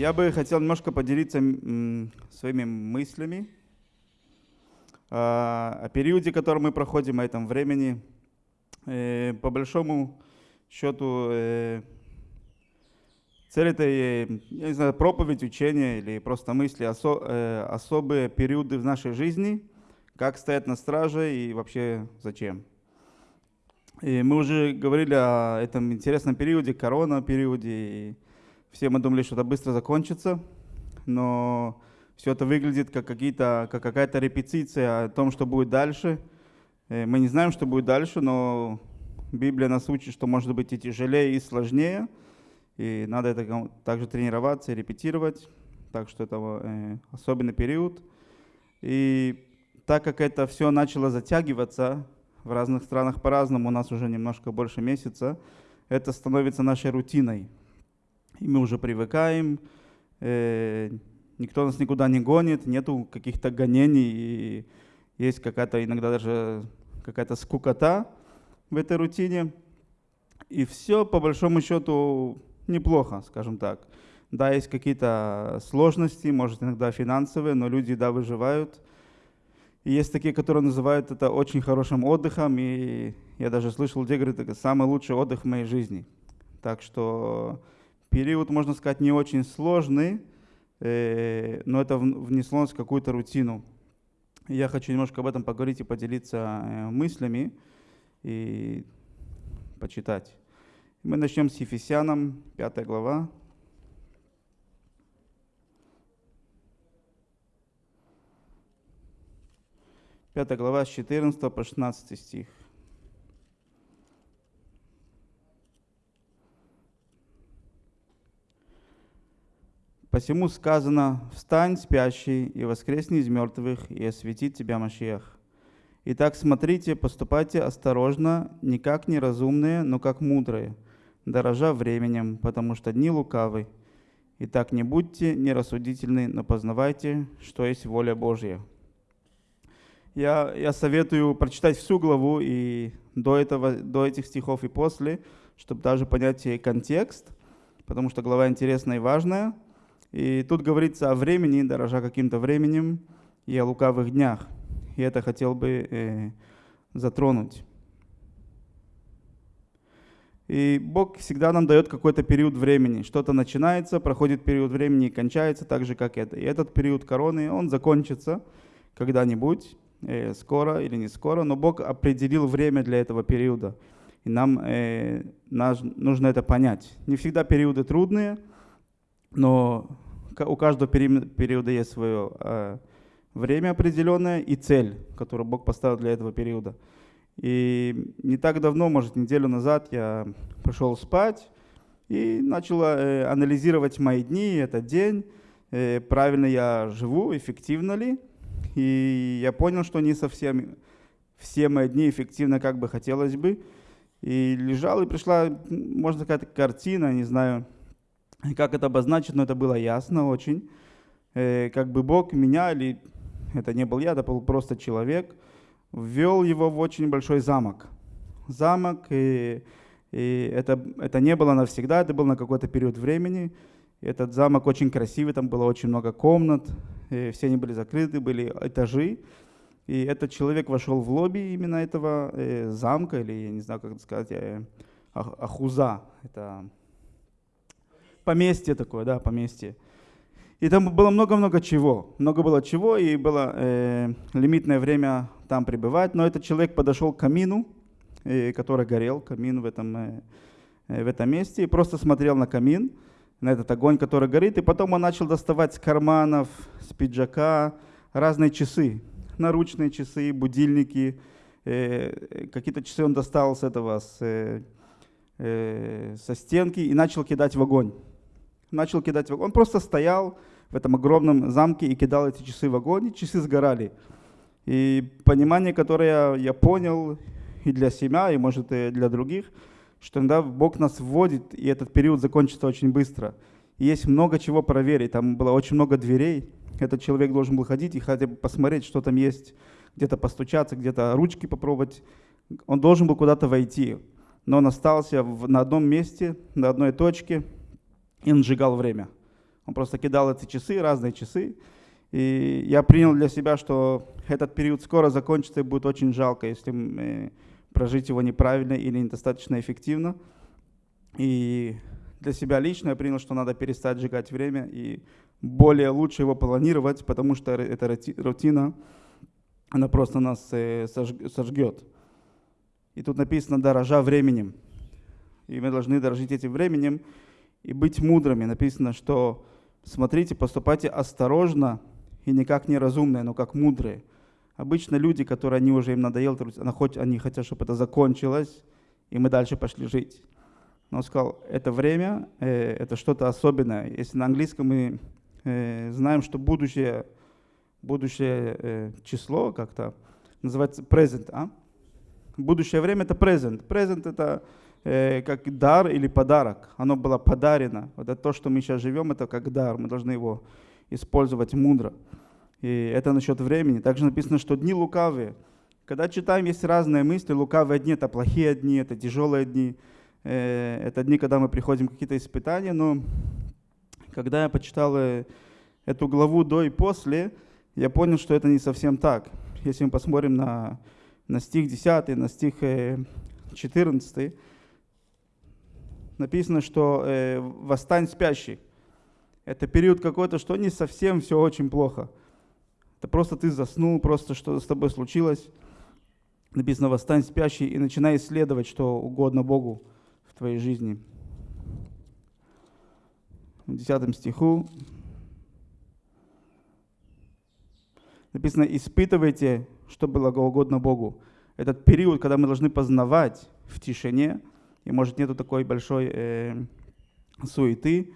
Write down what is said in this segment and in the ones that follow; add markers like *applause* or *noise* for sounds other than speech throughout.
Я бы хотел немножко поделиться своими мыслями а, о периоде, который мы проходим, о этом времени. Э, по большому счету, э, цель этой, я не знаю, проповедь, учение или просто мысли, осо, э, особые периоды в нашей жизни, как стоять на страже и вообще зачем. И мы уже говорили о этом интересном периоде, корона-периоде, и все мы думали, что это быстро закончится, но все это выглядит как, как какая-то репетиция о том, что будет дальше. Э, мы не знаем, что будет дальше, но Библия нас учит, что может быть и тяжелее, и сложнее. И надо это также тренироваться и репетировать. Так что это э, особенный период. И так как это все начало затягиваться, в разных странах по-разному, у нас уже немножко больше месяца, это становится нашей рутиной и мы уже привыкаем, э, никто нас никуда не гонит, нету каких-то гонений, и есть какая-то иногда даже какая-то скукота в этой рутине. И все, по большому счету, неплохо, скажем так. Да, есть какие-то сложности, может иногда финансовые, но люди, да, выживают. И есть такие, которые называют это очень хорошим отдыхом, и я даже слышал, где говорят, это самый лучший отдых в моей жизни. Так что период, можно сказать, не очень сложный, э, но это внесло нас в какую-то рутину. Я хочу немножко об этом поговорить и поделиться э, мыслями и почитать. Мы начнем с Ефесянам, 5 глава. Пятая глава с 14 по 16 стих. Посему сказано, «Встань, спящий, и воскресни из мертвых, и осветит тебя Машиах». Итак, смотрите, поступайте осторожно, не как неразумные, но как мудрые, дорожа временем, потому что дни лукавы. Итак, не будьте нерассудительны, но познавайте, что есть воля Божья. Я, я советую прочитать всю главу и до, этого, до этих стихов и после, чтобы даже понять контекст, потому что глава интересная и важная – и тут говорится о времени, дорожа каким-то временем, и о лукавых днях. И это хотел бы э, затронуть. И Бог всегда нам дает какой-то период времени. Что-то начинается, проходит период времени и кончается так же, как это. И этот период короны, он закончится когда-нибудь, э, скоро или не скоро, но Бог определил время для этого периода. И нам э, наш, нужно это понять. Не всегда периоды трудные, но у каждого периода есть свое э, время определенное и цель, которую Бог поставил для этого периода. И не так давно, может, неделю назад я пошел спать и начал э, анализировать мои дни, этот день, э, правильно я живу, эффективно ли. И я понял, что не совсем все мои дни эффективно, как бы хотелось бы. И лежал, и пришла, можно сказать, картина, не знаю, как это обозначить, но это было ясно очень. Э, как бы Бог меня, или это не был я, это был просто человек, ввел его в очень большой замок. Замок, и, и это, это не было навсегда, это был на какой-то период времени. Этот замок очень красивый, там было очень много комнат, все они были закрыты, были этажи. И этот человек вошел в лобби именно этого э, замка, или я не знаю, как это сказать, э, Ахуза. Это поместье такое, да, поместье. И там было много-много чего. Много было чего, и было э, лимитное время там пребывать. Но этот человек подошел к камину, э, который горел, камин в этом, э, э, в этом месте, и просто смотрел на камин, на этот огонь, который горит. И потом он начал доставать с карманов, с пиджака разные часы, наручные часы, будильники. Э, какие-то часы он достал с этого, с, э, э, со стенки и начал кидать в огонь начал кидать в огонь. Он просто стоял в этом огромном замке и кидал эти часы в огонь, и часы сгорали. И понимание, которое я понял и для себя, и может и для других, что иногда Бог нас вводит, и этот период закончится очень быстро. И есть много чего проверить. Там было очень много дверей. Этот человек должен был ходить и хотя бы посмотреть, что там есть, где-то постучаться, где-то ручки попробовать. Он должен был куда-то войти. Но он остался в, на одном месте, на одной точке, и он сжигал время. Он просто кидал эти часы, разные часы. И я принял для себя, что этот период скоро закончится и будет очень жалко, если э, прожить его неправильно или недостаточно эффективно. И для себя лично я принял, что надо перестать сжигать время и более лучше его планировать, потому что эта рутина, она просто нас э, сожгет. И тут написано «дорожа временем». И мы должны дорожить этим временем и быть мудрыми. Написано, что смотрите, поступайте осторожно и не как неразумные, но как мудрые. Обычно люди, которые они уже им надоело, они хотят, чтобы это закончилось, и мы дальше пошли жить. Но он сказал, это время, э, это что-то особенное. Если на английском мы э, знаем, что будущее, будущее э, число как-то называется present, а? Будущее время это present. Present это э, как дар или подарок. Оно было подарено. Вот это то, что мы сейчас живем, это как дар. Мы должны его использовать мудро. И это насчет времени. Также написано, что дни лукавые. Когда читаем, есть разные мысли. Лукавые дни — это плохие дни, это тяжелые дни. Э, это дни, когда мы приходим какие-то испытания. Но когда я почитал э, эту главу до и после, я понял, что это не совсем так. Если мы посмотрим на, на стих 10, на стих 14, э, написано, что «восстань спящий». Это период какой-то, что не совсем все очень плохо. Это просто ты заснул, просто что с тобой случилось. Написано, восстань спящий и начинай исследовать, что угодно Богу в твоей жизни. В 10 стиху написано, испытывайте, что было угодно Богу. Этот период, когда мы должны познавать в тишине, и может нету такой большой э, суеты,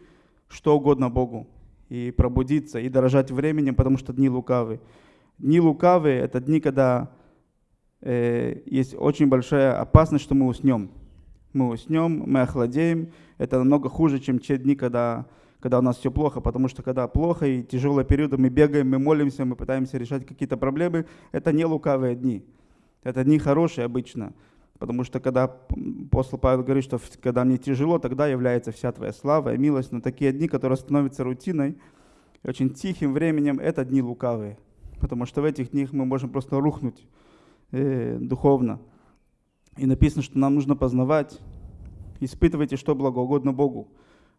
что угодно Богу и пробудиться, и дорожать временем, потому что дни лукавы. Дни лукавые — это дни, когда э, есть очень большая опасность, что мы уснем. Мы уснем, мы охладеем. Это намного хуже, чем те дни, когда, когда у нас все плохо, потому что когда плохо и тяжелые периоды, мы бегаем, мы молимся, мы пытаемся решать какие-то проблемы. Это не лукавые дни. Это дни хорошие обычно. Потому что когда апостол Павел говорит, что когда мне тяжело, тогда является вся твоя слава и милость. Но такие дни, которые становятся рутиной, очень тихим временем, это дни лукавые. Потому что в этих днях мы можем просто рухнуть э, духовно. И написано, что нам нужно познавать, испытывайте, что благоугодно Богу.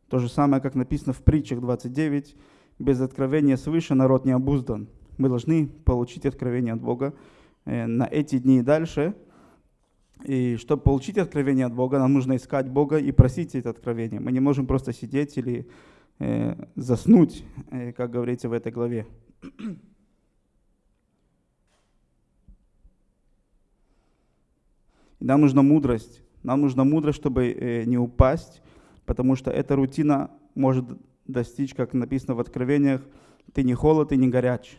То же самое, как написано в притчах 29, без откровения свыше народ не обуздан. Мы должны получить откровение от Бога э, на эти дни и дальше – и чтобы получить откровение от Бога, нам нужно искать Бога и просить это откровение. Мы не можем просто сидеть или э, заснуть, э, как говорится в этой главе. Нам нужна мудрость. Нам нужна мудрость, чтобы э, не упасть, потому что эта рутина может достичь, как написано в Откровениях, ты не холод и не горяч.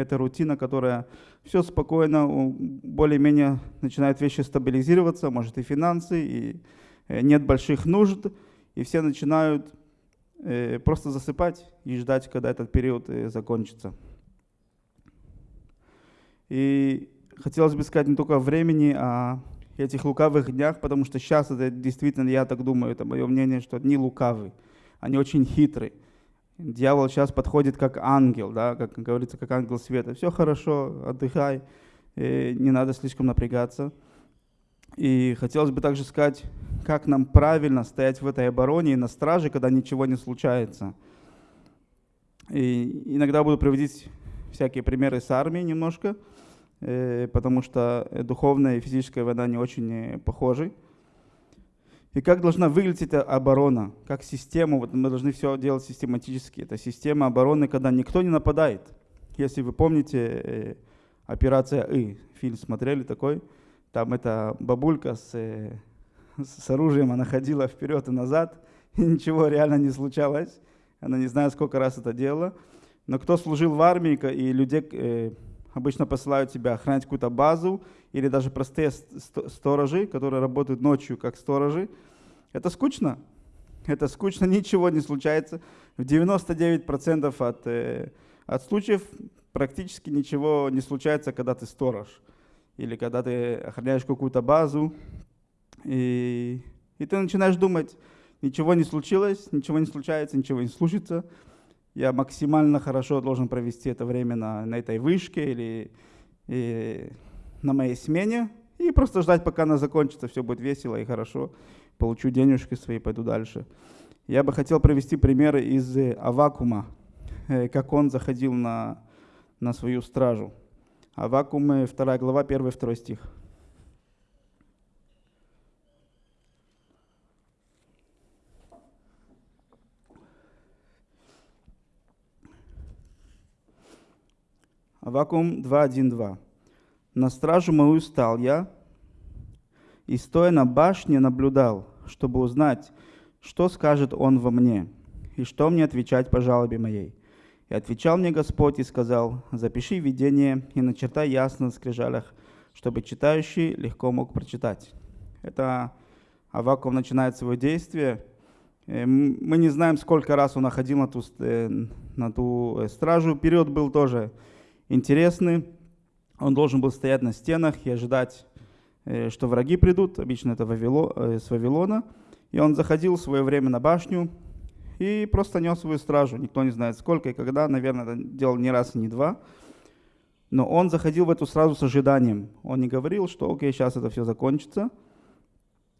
Это рутина, которая все спокойно, более-менее начинают вещи стабилизироваться, может и финансы, и э, нет больших нужд, и все начинают э, просто засыпать и ждать, когда этот период э, закончится. И хотелось бы сказать не только о времени, а этих лукавых днях, потому что сейчас это действительно, я так думаю, это мое мнение, что дни лукавые, они очень хитрые. Дьявол сейчас подходит как ангел, да, как говорится, как ангел света. Все хорошо, отдыхай, не надо слишком напрягаться. И хотелось бы также сказать, как нам правильно стоять в этой обороне и на страже, когда ничего не случается. И иногда буду приводить всякие примеры с армией немножко, э, потому что духовная и физическая война не очень э, похожи. И как должна выглядеть эта оборона, как система, вот мы должны все делать систематически. Это система обороны, когда никто не нападает. Если вы помните, э, операция «И», фильм смотрели такой, там эта бабулька с, э, с оружием, она ходила вперед и назад, *laughs* и ничего реально не случалось. Она не знает, сколько раз это делала. Но кто служил в армии, и людей э, обычно посылают тебя охранять какую-то базу, или даже простые сторожи, которые работают ночью как сторожи. Это скучно. Это скучно, *laughs* ничего не случается. В 99% от, э, от случаев практически ничего не случается, когда ты сторож. Или когда ты охраняешь какую-то базу. И, и ты начинаешь думать, ничего не случилось, ничего не случается, ничего не случится. Я максимально хорошо должен провести это время на, на этой вышке или и, на моей смене и просто ждать, пока она закончится, все будет весело и хорошо, получу денежки свои, пойду дальше. Я бы хотел привести примеры из э, Авакума, э, как он заходил на, на свою стражу. Авакум, 2 глава, 1-2 стих. Авакум 2.1.2. «На стражу мою стал я, и стоя на башне наблюдал, чтобы узнать, что скажет он во мне, и что мне отвечать по жалобе моей. И отвечал мне Господь и сказал, запиши видение и начертай ясно на скрижалях, чтобы читающий легко мог прочитать. Это Авакум начинает свое действие. Э, мы не знаем, сколько раз он находил на ту, э, на ту э, стражу. Период был тоже интересный. Он должен был стоять на стенах и ожидать, э, что враги придут. Обычно это э, с Вавилона. И он заходил в свое время на башню и просто нес свою стражу. Никто не знает сколько и когда. Наверное, это делал не раз не два. Но он заходил в эту сразу с ожиданием. Он не говорил, что окей, сейчас это все закончится.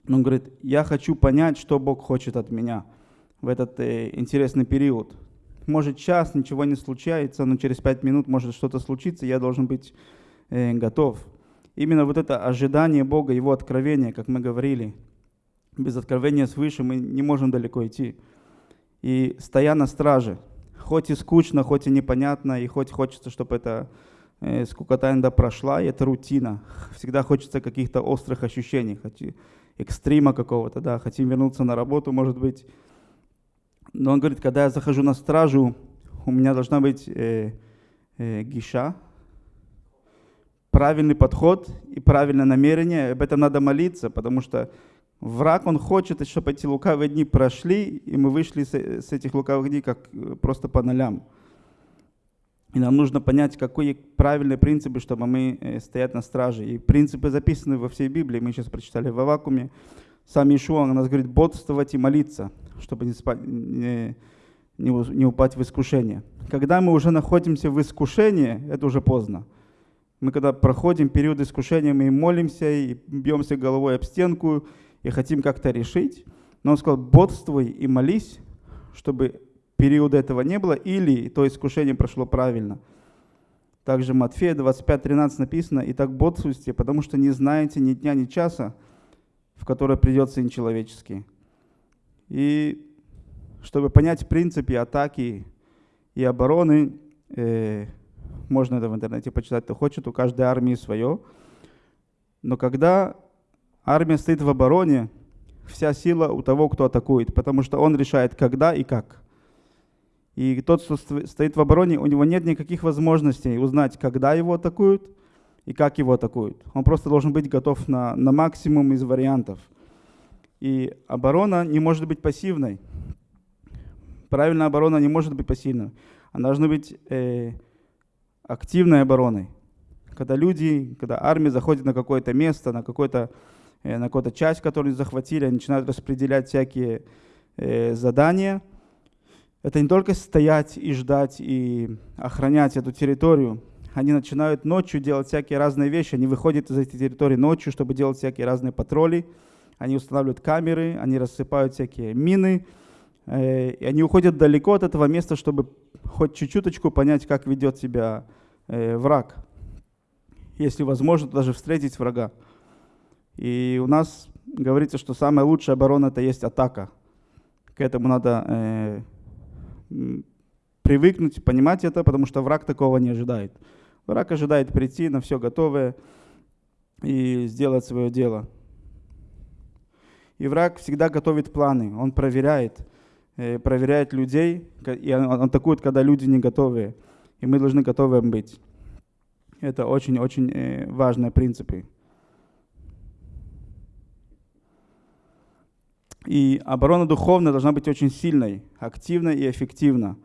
Но он говорит, я хочу понять, что Бог хочет от меня в этот э, интересный период может час ничего не случается, но через пять минут может что-то случиться, я должен быть э, готов. Именно вот это ожидание Бога, Его откровения, как мы говорили, без откровения свыше мы не можем далеко идти. И стоя на страже, хоть и скучно, хоть и непонятно, и хоть хочется, чтобы это э, скукота иногда прошла, и это рутина. Всегда хочется каких-то острых ощущений, хоть экстрима какого-то, да, хотим вернуться на работу, может быть, но он говорит, когда я захожу на стражу, у меня должна быть э, э, гиша, правильный подход и правильное намерение. Об этом надо молиться, потому что враг, он хочет, чтобы эти лукавые дни прошли, и мы вышли с, с этих лукавых дней как э, просто по нолям. И нам нужно понять, какие правильные принципы, чтобы мы э, стоять на страже. И принципы записаны во всей Библии. Мы сейчас прочитали в Авакуме. Сам Ишуа, нас говорит, бодствовать и молиться чтобы не, не, не, не упасть в искушение. Когда мы уже находимся в искушении, это уже поздно. Мы когда проходим период искушения, мы молимся и бьемся головой об стенку и хотим как-то решить. Но он сказал, бодствуй и молись, чтобы периода этого не было, или то искушение прошло правильно. Также Матфея 25.13 написано, «Итак, бодствуйте, потому что не знаете ни дня, ни часа, в который придет Сын Человеческий». И чтобы понять принципы атаки и обороны, э, можно это в интернете почитать, кто хочет, у каждой армии свое. Но когда армия стоит в обороне, вся сила у того, кто атакует, потому что он решает, когда и как. И тот, кто стоит в обороне, у него нет никаких возможностей узнать, когда его атакуют и как его атакуют. Он просто должен быть готов на, на максимум из вариантов – и оборона не может быть пассивной. Правильная оборона не может быть пассивной. Она должна быть э, активной обороной. Когда люди, когда армия заходит на какое-то место, на, какое-то, э, какую-то часть, которую захватили, они начинают распределять всякие э, задания. Это не только стоять и ждать и охранять эту территорию. Они начинают ночью делать всякие разные вещи. Они выходят из этой территории ночью, чтобы делать всякие разные патроли они устанавливают камеры, они рассыпают всякие мины, э, и они уходят далеко от этого места, чтобы хоть чуть-чуточку понять, как ведет себя э, враг. Если возможно, даже встретить врага. И у нас говорится, что самая лучшая оборона это есть атака. К этому надо э, привыкнуть, понимать это, потому что враг такого не ожидает. Враг ожидает прийти на все готовое и сделать свое дело. И враг всегда готовит планы, он проверяет, э, проверяет людей, и он атакует, когда люди не готовы. И мы должны готовы быть. Это очень-очень э, важные принципы. И оборона духовная должна быть очень сильной, активной и эффективна.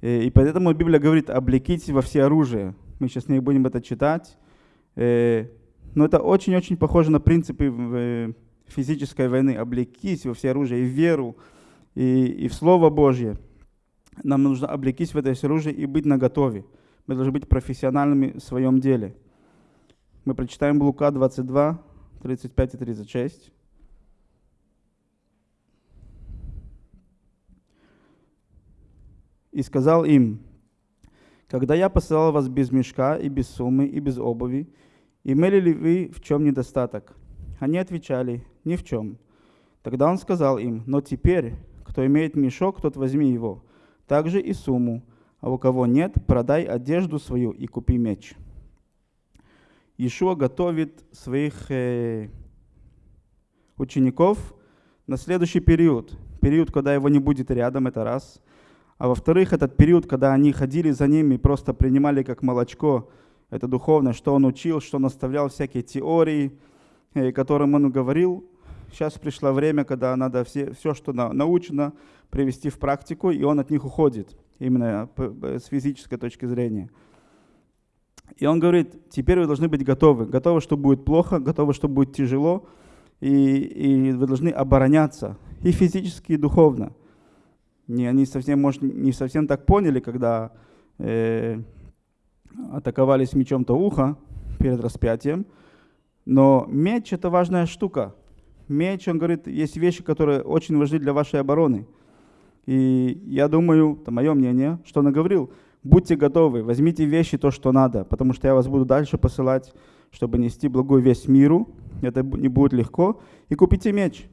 Э, и поэтому Библия говорит, облекитесь во все оружие. Мы сейчас не будем это читать. Но это очень-очень похоже на принципы физической войны, облекись во все оружие и в веру, и, и в Слово Божье. нам нужно облекись в это оружие и быть наготове. Мы должны быть профессиональными в своем деле. Мы прочитаем Лука 22, 35 и 36. И сказал им, когда я посылал вас без мешка и без суммы и без обуви, имели ли вы в чем недостаток? Они отвечали, ни в чем. Тогда он сказал им, но теперь, кто имеет мешок, тот возьми его, также и сумму, а у кого нет, продай одежду свою и купи меч. Ишуа готовит своих э, учеников на следующий период. Период, когда его не будет рядом, это раз. А во-вторых, этот период, когда они ходили за ним и просто принимали как молочко, это духовное, что он учил, что он оставлял всякие теории, э, которым он говорил, сейчас пришло время, когда надо все, все что научено, привести в практику, и он от них уходит, именно с физической точки зрения. И он говорит, теперь вы должны быть готовы. Готовы, что будет плохо, готовы, что будет тяжело, и, и вы должны обороняться и физически, и духовно. Не, они совсем, может, не совсем так поняли, когда э, атаковались мечом то ухо перед распятием, но меч – это важная штука меч, он говорит, есть вещи, которые очень важны для вашей обороны. И я думаю, это мое мнение, что он говорил, будьте готовы, возьмите вещи, то, что надо, потому что я вас буду дальше посылать, чтобы нести благую весть миру. Это не будет легко. И купите меч.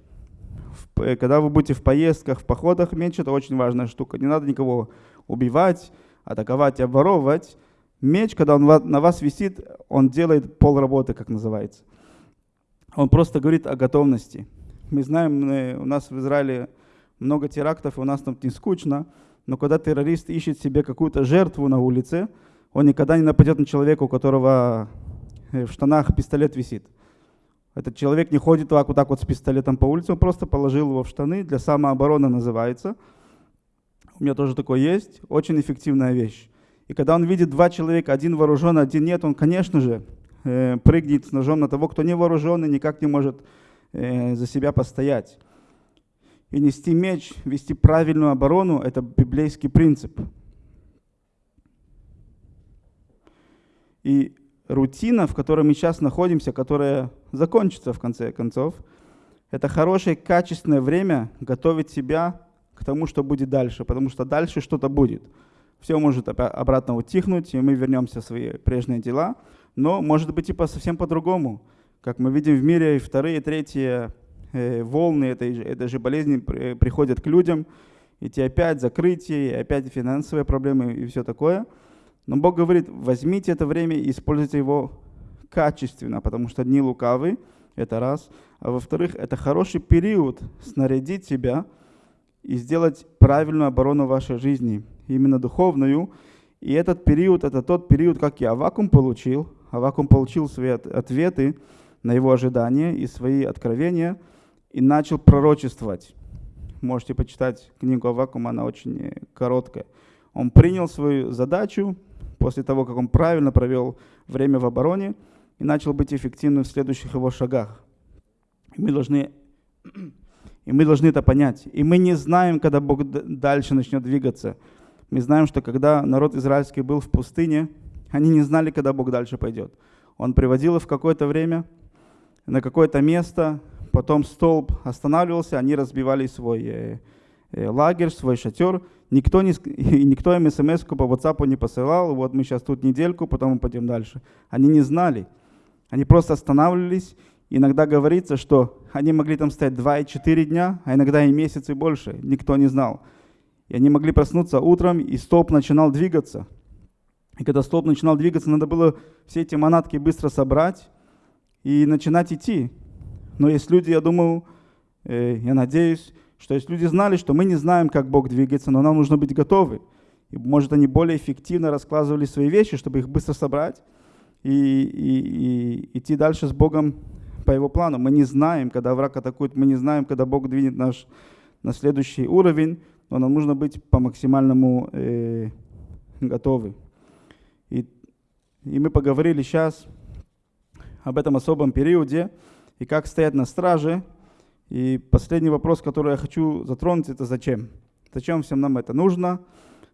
Когда вы будете в поездках, в походах, меч – это очень важная штука. Не надо никого убивать, атаковать, обворовывать. Меч, когда он на вас висит, он делает пол работы, как называется. Он просто говорит о готовности. Мы знаем, у нас в Израиле много терактов, и у нас там не скучно, но когда террорист ищет себе какую-то жертву на улице, он никогда не нападет на человека, у которого э, в штанах пистолет висит. Этот человек не ходит вот так вот с пистолетом по улице, он просто положил его в штаны, для самообороны называется. У меня тоже такое есть, очень эффективная вещь. И когда он видит два человека, один вооружен, один нет, он, конечно же, э, прыгнет с ножом на того, кто не вооружен и никак не может э, за себя постоять. И нести меч, вести правильную оборону – это библейский принцип. И рутина, в которой мы сейчас находимся, которая закончится в конце концов, это хорошее, качественное время готовить себя к тому, что будет дальше, потому что дальше что-то будет. Все может обратно утихнуть, и мы вернемся в свои прежние дела – но может быть и по, совсем по-другому. Как мы видим в мире, вторые, третьи э, волны этой, этой же болезни приходят к людям, и те опять закрытие, и опять финансовые проблемы и все такое. Но Бог говорит, возьмите это время и используйте его качественно, потому что дни лукавы, это раз. А во-вторых, это хороший период снарядить себя и сделать правильную оборону вашей жизни, именно духовную. И этот период, это тот период, как я вакуум получил, Авакум получил свои ответы на его ожидания и свои откровения и начал пророчествовать. Можете почитать книгу Авакума, она очень э, короткая. Он принял свою задачу после того, как он правильно провел время в обороне и начал быть эффективным в следующих его шагах. Мы должны, и мы должны это понять. И мы не знаем, когда Бог дальше начнет двигаться. Мы знаем, что когда народ израильский был в пустыне – они не знали, когда Бог дальше пойдет. Он приводил их в какое-то время, на какое-то место, потом столб останавливался, они разбивали свой э, э, лагерь, свой шатер. Никто, не, *laughs* никто им смс по WhatsApp не посылал, вот мы сейчас тут недельку, потом мы пойдем дальше. Они не знали. Они просто останавливались. Иногда говорится, что они могли там стоять 2 и 4 дня, а иногда и месяц и больше. Никто не знал. И они могли проснуться утром, и столб начинал двигаться – и когда столб начинал двигаться, надо было все эти манатки быстро собрать и начинать идти. Но есть люди, я думаю, э, я надеюсь, что есть люди знали, что мы не знаем, как Бог двигается, но нам нужно быть готовы. И, может, они более эффективно раскладывали свои вещи, чтобы их быстро собрать и, и, и идти дальше с Богом по его плану. Мы не знаем, когда враг атакует, мы не знаем, когда Бог двинет наш на следующий уровень, но нам нужно быть по максимальному э, готовы. И, и мы поговорили сейчас об этом особом периоде и как стоять на страже. И последний вопрос, который я хочу затронуть, это зачем? Зачем всем нам это нужно?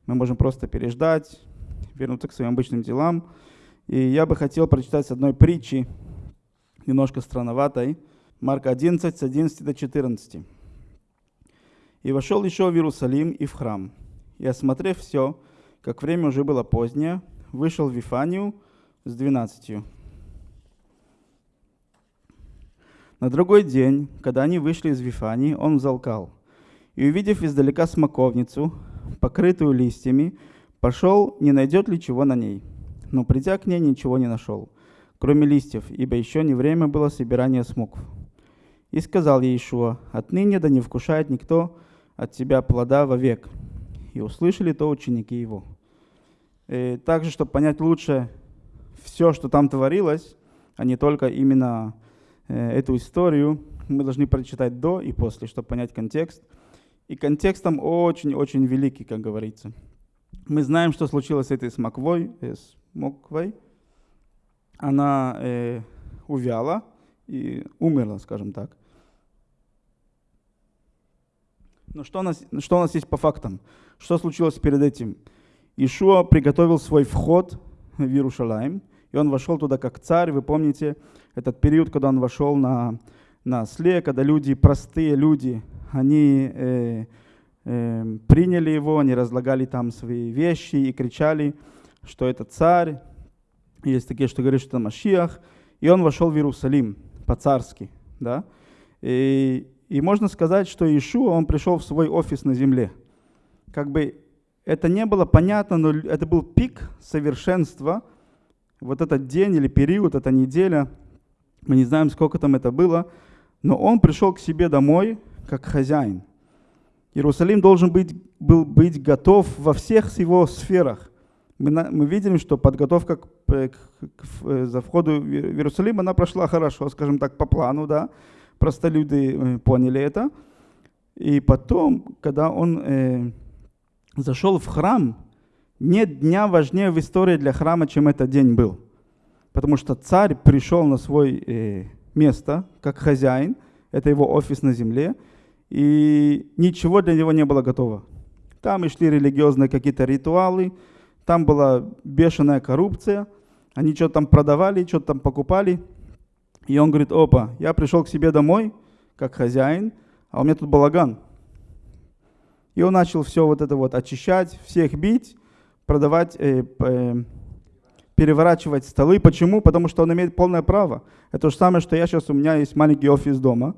мы можем просто переждать, вернуться к своим обычным делам. И я бы хотел прочитать с одной притчи, немножко странноватой, Марка 11, с 11 до 14. «И вошел еще в Иерусалим и в храм, и, осмотрев все, как время уже было позднее, вышел в Вифанию с двенадцатью. На другой день, когда они вышли из Вифании, он взалкал. И, увидев издалека смоковницу, покрытую листьями, пошел, не найдет ли чего на ней. Но придя к ней, ничего не нашел, кроме листьев, ибо еще не время было собирания смокв. И сказал ей Ишуа, «Отныне да не вкушает никто от тебя плода вовек». И услышали то ученики его. И также, чтобы понять лучше все, что там творилось, а не только именно э, эту историю, мы должны прочитать до и после, чтобы понять контекст. И контекст там очень-очень великий, как говорится. Мы знаем, что случилось с этой смоквой, э, смоквой. Она э, увяла и умерла, скажем так. Но что у, нас, что у нас есть по фактам? Что случилось перед этим? Ишуа приготовил свой вход в Иерушалаим, и он вошел туда как царь. Вы помните этот период, когда он вошел на, на осле, когда люди, простые люди, они э, э, приняли его, они разлагали там свои вещи и кричали, что это царь. Есть такие, что говорят, что это Машиах. И он вошел в Иерусалим по-царски. Да? И и можно сказать, что Иешуа, он пришел в свой офис на земле. Как бы это не было понятно, но это был пик совершенства. Вот этот день или период, эта неделя, мы не знаем, сколько там это было, но он пришел к себе домой как хозяин. Иерусалим должен быть, был быть готов во всех его сферах. Мы, мы видим, что подготовка к, к, к, к, за входу в Иерусалим, она прошла хорошо, скажем так, по плану, да, простолюды э, поняли это. И потом, когда он э, зашел в храм, нет дня важнее в истории для храма, чем этот день был. Потому что царь пришел на свое э, место, как хозяин, это его офис на земле, и ничего для него не было готово. Там и шли религиозные какие-то ритуалы, там была бешеная коррупция, они что-то там продавали, что-то там покупали – и он говорит, опа, я пришел к себе домой, как хозяин, а у меня тут балаган. И он начал все вот это вот очищать, всех бить, продавать, э, э, переворачивать столы. Почему? Потому что он имеет полное право. Это то же самое, что я сейчас, у меня есть маленький офис дома.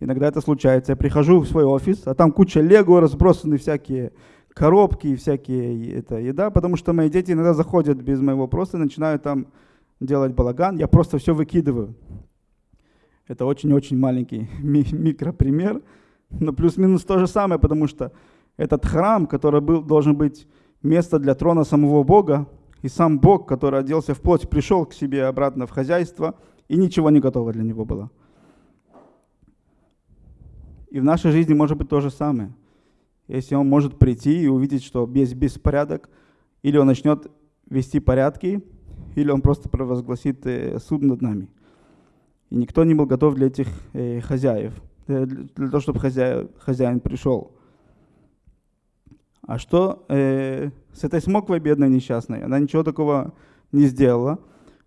Иногда это случается. Я прихожу в свой офис, а там куча лего, разбросаны всякие коробки, всякие это, еда, потому что мои дети иногда заходят без моего просто начинают там делать балаган. Я просто все выкидываю. Это очень-очень маленький *laughs* микропример, но плюс-минус то же самое, потому что этот храм, который был, должен быть место для трона самого Бога, и сам Бог, который оделся в плоть, пришел к себе обратно в хозяйство, и ничего не готово для него было. И в нашей жизни может быть то же самое. Если он может прийти и увидеть, что без беспорядок, или он начнет вести порядки, или он просто провозгласит э, суд над нами. И никто не был готов для этих э, хозяев, для, того, чтобы хозяин, хозяин пришел. А что э, с этой смоквой бедной несчастной? Она ничего такого не сделала.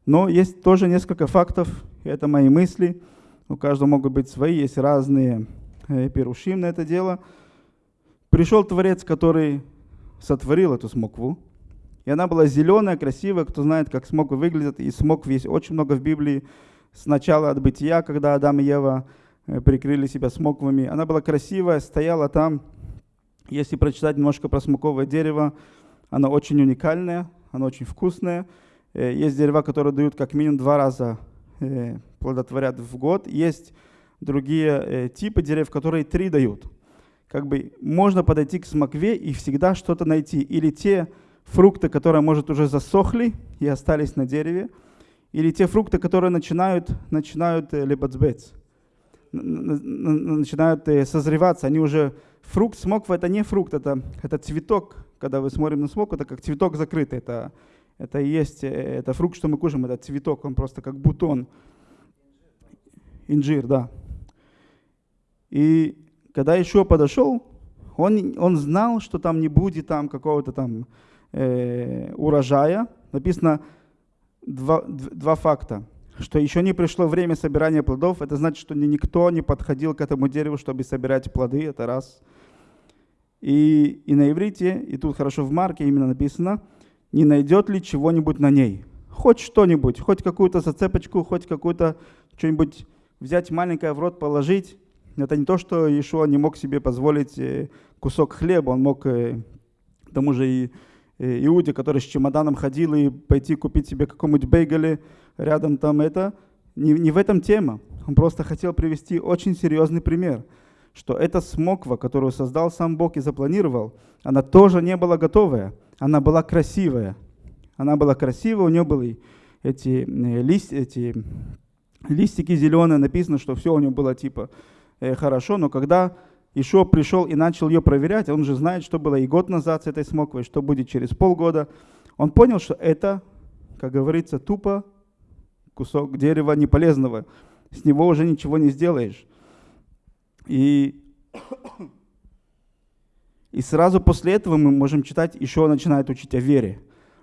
Но есть тоже несколько фактов, это мои мысли. У каждого могут быть свои, есть разные э, перушим на это дело. Пришел Творец, который сотворил эту смокву. И она была зеленая, красивая. Кто знает, как смоквы выглядят. И смокв есть очень много в Библии сначала от бытия, когда Адам и Ева э, прикрыли себя смоквами. Она была красивая, стояла там. Если прочитать немножко про смоковое дерево, оно очень уникальное, оно очень вкусное. Э, есть дерева, которые дают как минимум два раза э, плодотворят в год. Есть другие типы деревьев, которые три дают. Как бы можно подойти к смокве и всегда что-то найти. Или те фрукты, которые, может, уже засохли и остались на дереве, или те фрукты, которые начинают, начинают э, лебацбец, начинают э, созреваться, они уже... Фрукт смоква это не фрукт, это, это цветок. Когда вы смотрим на смокву, это как цветок закрытый. Это, это и есть, э, это фрукт, что мы кушаем, это цветок, он просто как бутон. Инжир, да. И когда еще подошел, Он, он знал, что там не будет там какого-то там э, урожая. Написано два, два факта. Что еще не пришло время собирания плодов, это значит, что никто не подходил к этому дереву, чтобы собирать плоды, это раз. И, и на иврите, и тут хорошо в марке именно написано, не найдет ли чего-нибудь на ней. Хоть что-нибудь, хоть какую-то зацепочку, хоть какую-то что-нибудь взять маленькое в рот, положить. Это не то, что Ишуа не мог себе позволить э, кусок хлеба, он мог э, к тому же и э, Иуде, который с чемоданом ходил, и пойти купить себе какому-нибудь бейгеле рядом там это. Не, не в этом тема. Он просто хотел привести очень серьезный пример, что эта смоква, которую создал сам Бог и запланировал, она тоже не была готовая, она была красивая. Она была красивая, у нее были эти, лист, эти листики зеленые, написано, что все у нее было типа э, хорошо, но когда Ишо пришел и начал ее проверять, он же знает, что было и год назад с этой смоквой, что будет через полгода, он понял, что это, как говорится, тупо кусок дерева неполезного, с него уже ничего не сделаешь. И, и сразу после этого мы можем читать, Ишо начинает учить о вере.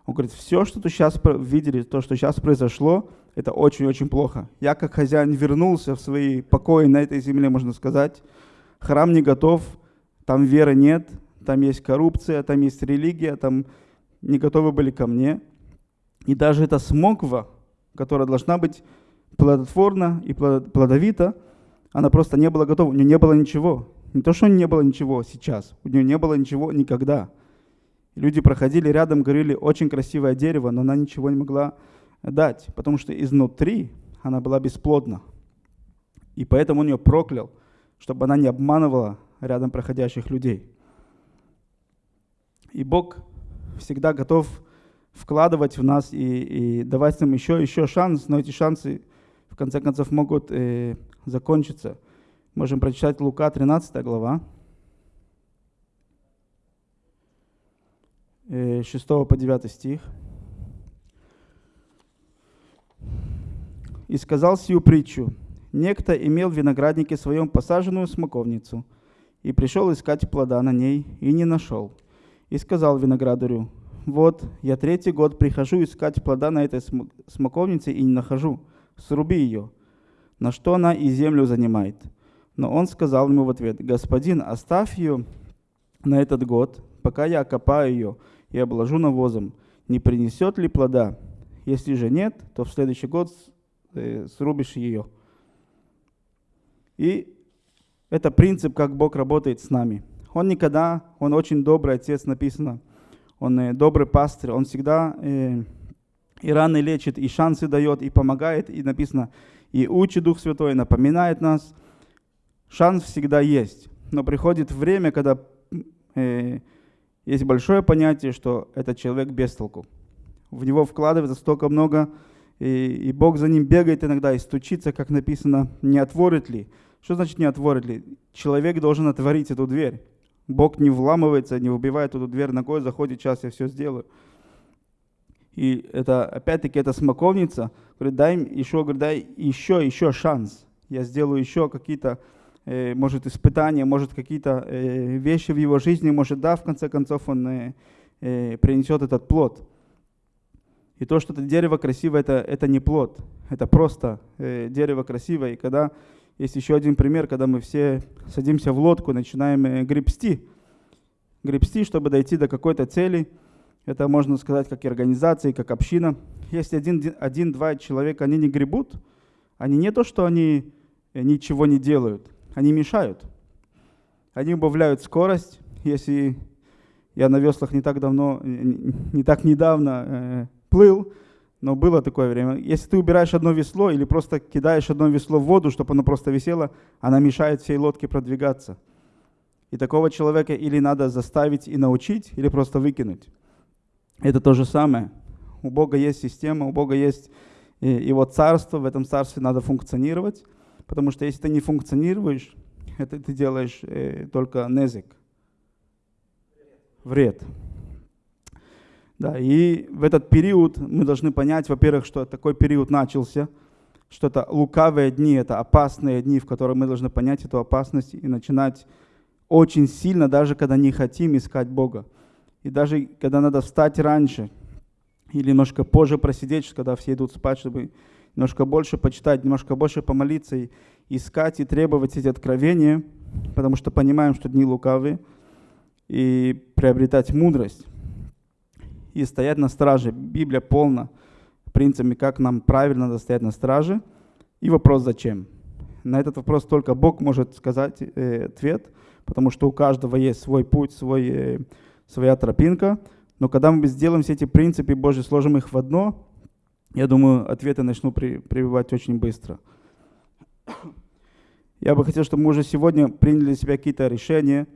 Он говорит, все, что ты сейчас видели, то, что сейчас произошло, это очень-очень плохо. Я как хозяин вернулся в свои покои на этой земле, можно сказать. Храм не готов, там веры нет, там есть коррупция, там есть религия, там не готовы были ко мне. И даже эта смоква, которая должна быть плодотворна и плодовита, она просто не была готова, у нее не было ничего. Не то, что не было ничего сейчас, у нее не было ничего никогда. Люди проходили рядом, говорили, очень красивое дерево, но она ничего не могла дать, потому что изнутри она была бесплодна. И поэтому он ее проклял, чтобы она не обманывала рядом проходящих людей. И Бог всегда готов вкладывать в нас и, и давать нам еще, еще шанс, но эти шансы в конце концов могут э, закончиться. Можем прочитать Лука 13 глава, э, 6 по 9 стих. и сказал сию притчу. Некто имел в винограднике своем посаженную смоковницу, и пришел искать плода на ней, и не нашел. И сказал виноградарю, вот, я третий год прихожу искать плода на этой смоковнице и не нахожу. Сруби ее. На что она и землю занимает. Но он сказал ему в ответ, господин, оставь ее на этот год, пока я окопаю ее и обложу навозом. Не принесет ли плода? Если же нет, то в следующий год ты срубишь ее. И это принцип, как Бог работает с нами. Он никогда, он очень добрый отец, написано. Он э, добрый пастырь, он всегда э, и раны лечит, и шансы дает, и помогает, и написано, и учит Дух Святой, напоминает нас. Шанс всегда есть, но приходит время, когда э, есть большое понятие, что этот человек без толку. В него вкладывается столько много и, и Бог за ним бегает иногда и стучится, как написано, не отворит ли. Что значит не отворит ли? Человек должен отворить эту дверь. Бог не вламывается, не выбивает эту дверь ногой, заходит, сейчас я все сделаю. И это, опять-таки, это смоковница. Говорит, дай еще, говорит, дай еще, еще шанс. Я сделаю еще какие-то, может, испытания, может, какие-то э, вещи в его жизни, может, да, в конце концов, он э, э, принесет этот плод. И то, что это дерево красивое, это, это не плод, это просто э, дерево красивое. И когда есть еще один пример, когда мы все садимся в лодку, начинаем э, гребсти, гребсти, чтобы дойти до какой-то цели. Это можно сказать как и организация, как община. Если один-два один, человека, они не гребут, они не то, что они э, ничего не делают, они мешают. Они убавляют скорость. Если я на веслах не так давно, не так недавно э, плыл, но было такое время. Если ты убираешь одно весло или просто кидаешь одно весло в воду, чтобы оно просто висело, она мешает всей лодке продвигаться. И такого человека или надо заставить и научить, или просто выкинуть. Это то же самое. У Бога есть система, у Бога есть э, его царство, в этом царстве надо функционировать, потому что если ты не функционируешь, это ты делаешь э, только незик, вред. Да, и в этот период мы должны понять, во-первых, что такой период начался, что это лукавые дни, это опасные дни, в которые мы должны понять эту опасность и начинать очень сильно, даже когда не хотим искать Бога. И даже когда надо встать раньше или немножко позже просидеть, когда все идут спать, чтобы немножко больше почитать, немножко больше помолиться и искать и требовать эти откровения, потому что понимаем, что дни лукавые, и приобретать мудрость, и стоять на страже. Библия полна принципами, как нам правильно надо стоять на страже. И вопрос «зачем?». На этот вопрос только Бог может сказать э, ответ, потому что у каждого есть свой путь, свой, э, своя тропинка. Но когда мы сделаем все эти принципы Божьи, сложим их в одно, я думаю, ответы начну при, прививать очень быстро. Я бы хотел, чтобы мы уже сегодня приняли для себя какие-то решения.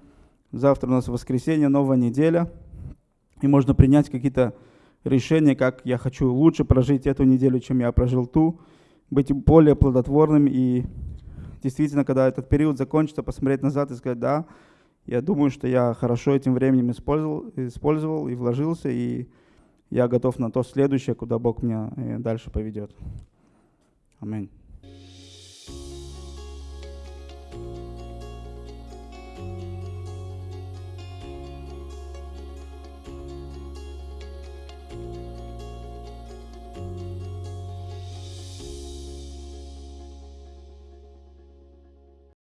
Завтра у нас воскресенье, новая неделя. И можно принять какие-то решения, как я хочу лучше прожить эту неделю, чем я прожил ту. Быть более плодотворным и действительно, когда этот период закончится, посмотреть назад и сказать, да, я думаю, что я хорошо этим временем использовал, использовал и вложился, и я готов на то следующее, куда Бог меня э, дальше поведет. Аминь.